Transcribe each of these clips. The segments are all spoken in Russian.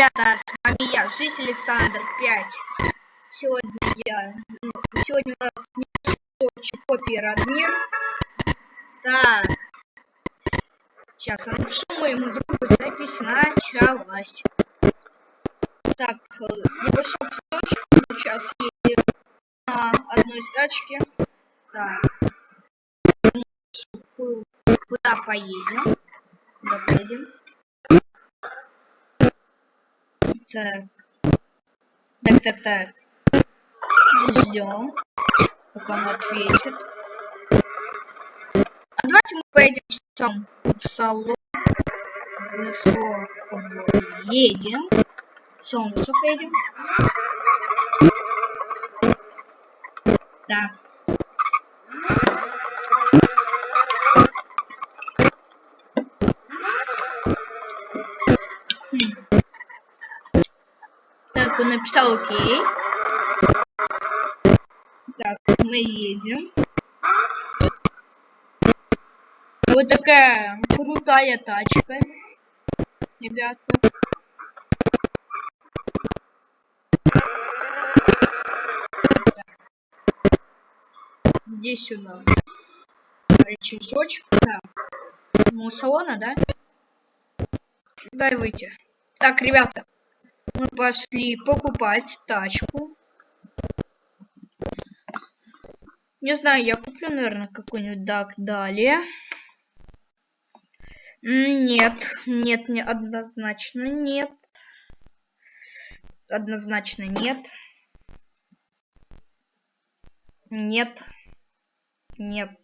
ребята, с вами я, Жизнь Александр 5. Сегодня я... Сегодня у нас не копии Радмир. Так. Сейчас я напишу моему другу, запись началась. Так, небольшой кусочек. Сейчас едем на одной тачке. Так. Куда поедем? Куда поедем? Так. Так, так, так. Ждем, пока он ответит. А давайте мы поедем сам в салон. Высоко едем. Салон высоко едем. Так. он написал окей. Так, мы едем. Вот такая крутая тачка, ребята. Здесь у нас рычажочек. Так, ну салона, да? Дай выйти. Так, ребята, мы пошли покупать тачку. Не знаю, я куплю, наверное, какой-нибудь дак далее. Нет, нет, не однозначно нет. Однозначно нет. Нет. Нет.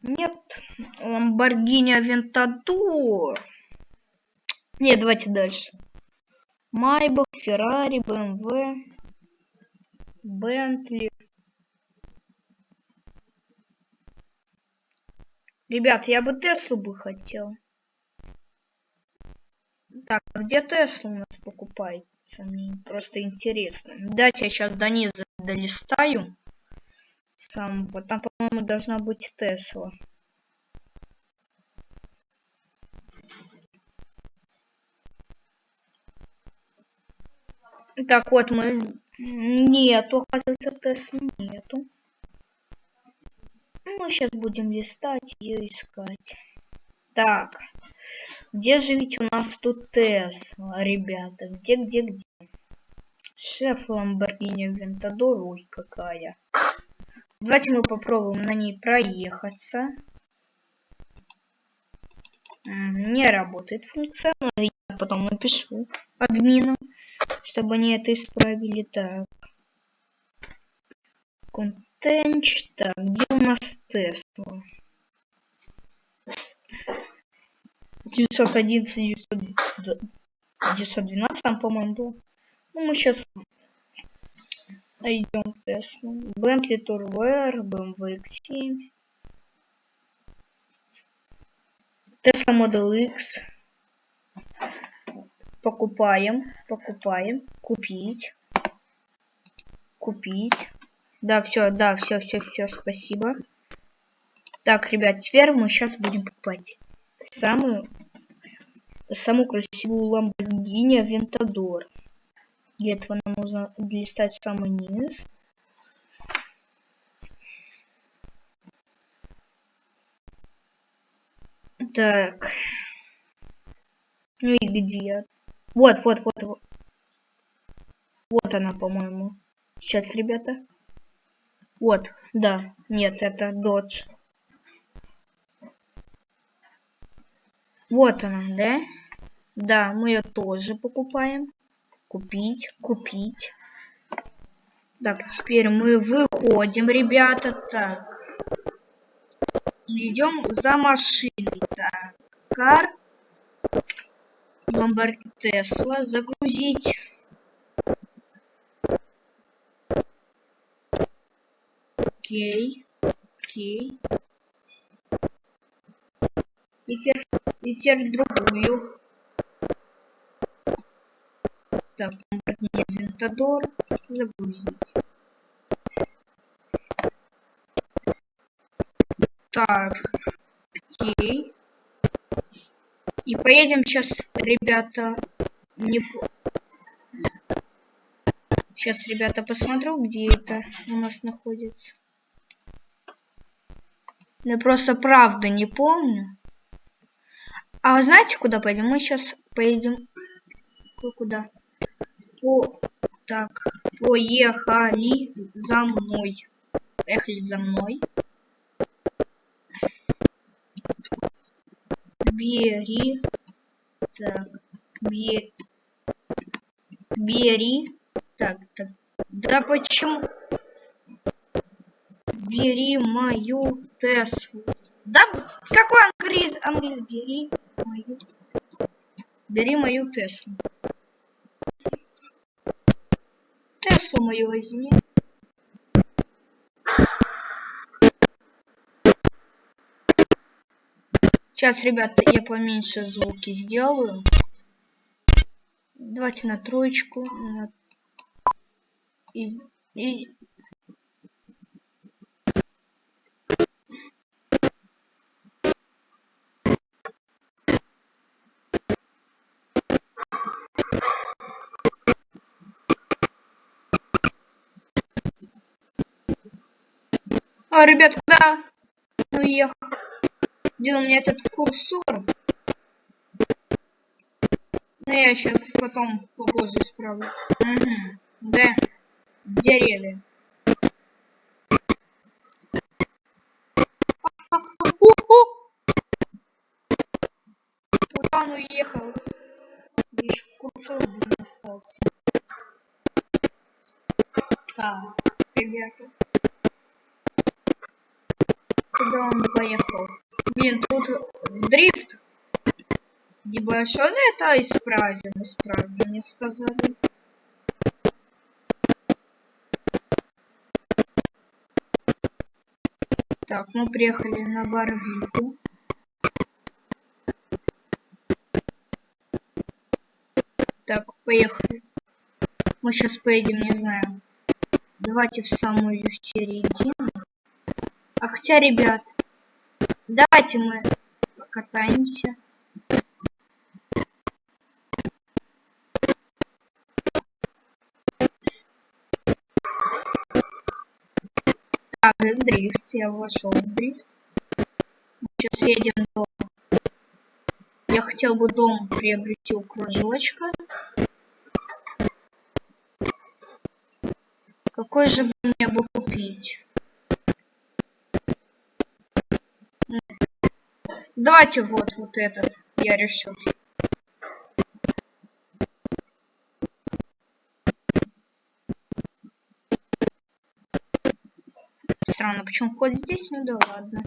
Нет. Lamborghini Aventador. Нет, давайте дальше. Майбах, Феррари, БМВ, Бентли. Ребят, я бы Теслу бы хотел. Так, а где Тесла у нас покупается? Мне просто интересно. Дайте я сейчас до низа долистаю. Сам, вот там, по-моему, должна быть Тесла. Так, вот мы... Нету, оказывается, Теслы нету. Ну, сейчас будем листать ее искать. Так, где же ведь у нас тут Тесла, ребята? Где, где, где? Шеф Ламборгини Вентадор, ой, какая. Давайте мы попробуем на ней проехаться. Не работает функция, но я потом напишу админам чтобы они это исправили. Так. Контент. Так, где у нас Тесла? 911, 912 там, по-моему, было. Ну, мы сейчас найдем Теслу. Bentley Турвер, BMW X7. Tesla Model X. Покупаем, покупаем, купить, купить. Да, все, да, все, все, все, спасибо. Так, ребят, теперь мы сейчас будем покупать самую, самую красивую Lamborghini Aventador. Для этого нам нужно листать самый низ. Так. Ну и где? Вот, вот, вот, вот. Она, по-моему. Сейчас, ребята. Вот, да. Нет, это Dodge. Вот она, да? Да, мы ее тоже покупаем. Купить, купить. Так, теперь мы выходим, ребята. Так. Идем за машиной. Так. Кар. Ламборгини Тесла загрузить. Окей. Окей. И теперь, и теперь другую. Так, Lamborghini Aventador загрузить. Так, окей. И поедем сейчас, ребята, не... Сейчас, ребята, посмотрю, где это у нас находится. Я просто правда не помню. А вы знаете, куда поедем? Мы сейчас поедем... Куда? По... Так, поехали за мной. Поехали за мной. Бери. Так, бери. Бери. Так, так. Да почему? Бери мою Теслу. Да какой английский? Английский. Бери мою. Бери мою Теслу. Теслу мою возьми. Сейчас, ребята, я поменьше звуки сделаю. Давайте на троечку. И, и... А, ребят, куда уехал? Где у меня этот курсор? Ну, я сейчас потом попозже исправлю. Угу. Да. Деревья. Куда он уехал? Еще курсор блин, остался. Так, ребята. Куда он поехал? Блин, тут дрифт. Небольшой, но это исправим, исправим, мне сказали. Так, мы приехали на Барвиху. Так, поехали. Мы сейчас поедем, не знаю. Давайте в самую середину. А хотя, ребят, давайте мы покатаемся. Так, дрифт, я вошел в дрифт. Сейчас едем до... Я хотел бы дом приобрести у кружочка. Какой же мне бы купить? Давайте вот, вот этот. Я решил. Странно, почему вход здесь? Ну да ладно.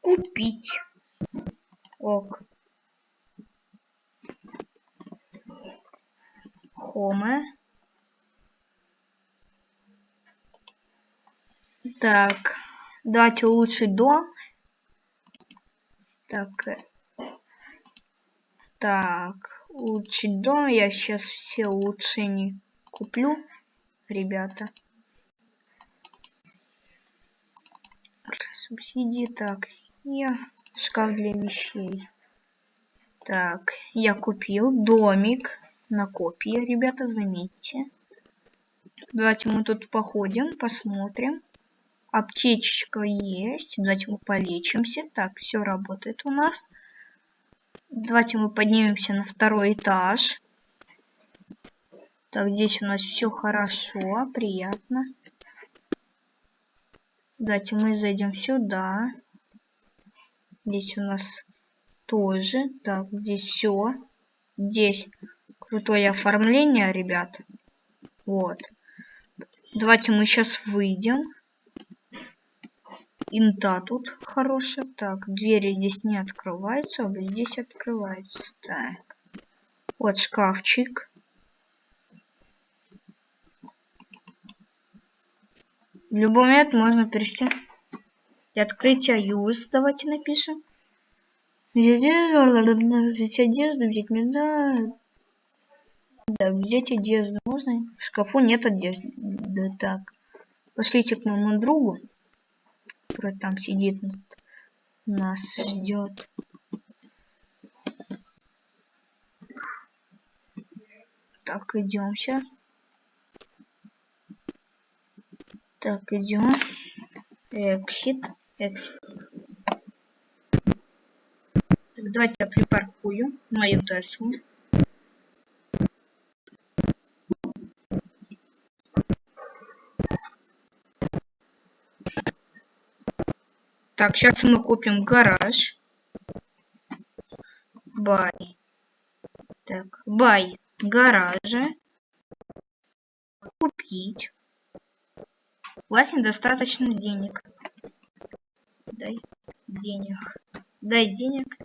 Купить. Ок. Хома. Так, давайте улучшить дом. Так, э, так, улучшить дом. Я сейчас все улучшения куплю, ребята. Субсидии, так, я шкаф для вещей. Так, я купил домик на копии, ребята, заметьте. Давайте мы тут походим, посмотрим. Аптечечка есть. Давайте мы полечимся. Так, все работает у нас. Давайте мы поднимемся на второй этаж. Так, здесь у нас все хорошо, приятно. Давайте мы зайдем сюда. Здесь у нас тоже. Так, здесь все. Здесь крутое оформление, ребят. Вот. Давайте мы сейчас выйдем. Инта тут хорошая. Так, двери здесь не открываются, а вот здесь открываются. Так. Вот шкафчик. В любой момент можно перейти. И открытие юз. Давайте напишем. Взять одежду, взять медаль. Да, взять одежду можно. В шкафу нет одежды. Да так. Пошлите к моему другу. Который там сидит, нас ждет. Так, идемся. Так, идем. Exit. Exit. Так, давайте я припаркую мою Теслу. Так, сейчас мы купим гараж. Бай. Так, бай гараже. Купить. У вас недостаточно денег. Дай денег. Дай денег.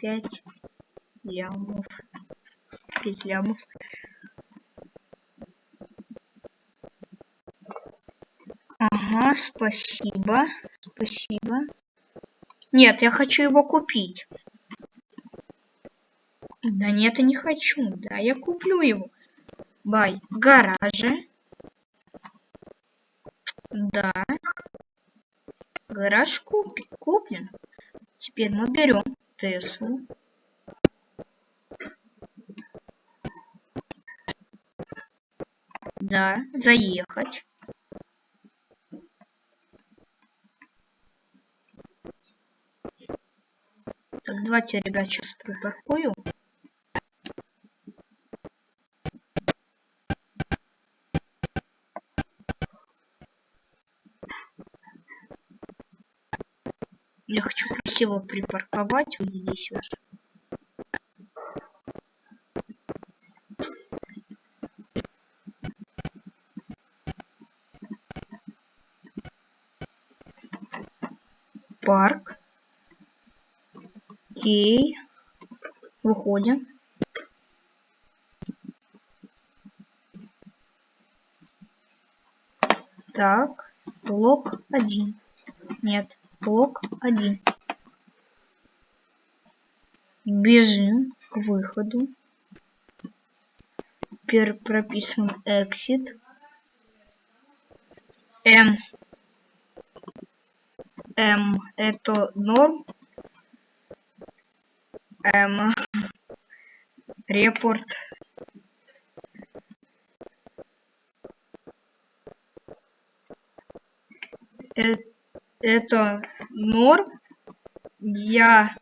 5 лямов. 5 лямов. Ага, спасибо. Спасибо. Нет, я хочу его купить. Да нет, я не хочу. Да, я куплю его. Бай. Гараже. Да. Гараж куп куплен. Теперь мы берем Теслу. Да, заехать. Так, давайте, ребят, сейчас припаркую. Я хочу красиво припарковать вот здесь вот. Окей. Выходим. Так, блок один. Нет, блок один. Бежим к выходу. Теперь прописываем exit. М. М это норм. М. Репорт. Это это норм. Я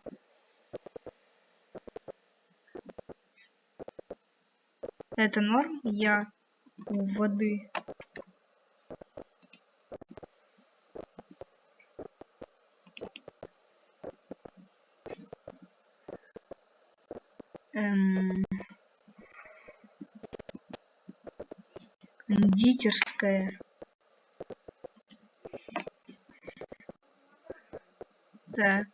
это норм. Я у воды. Эм... Кондитерская. Так.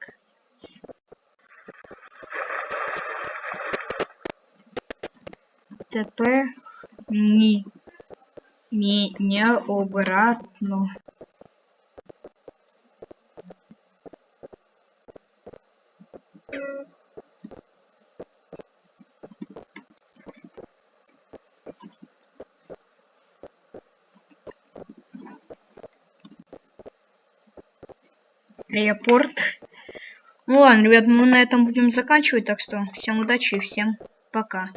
Ні, не обратно. Аэропорт. Ну ладно, ребят, мы на этом будем заканчивать, так что всем удачи и всем пока.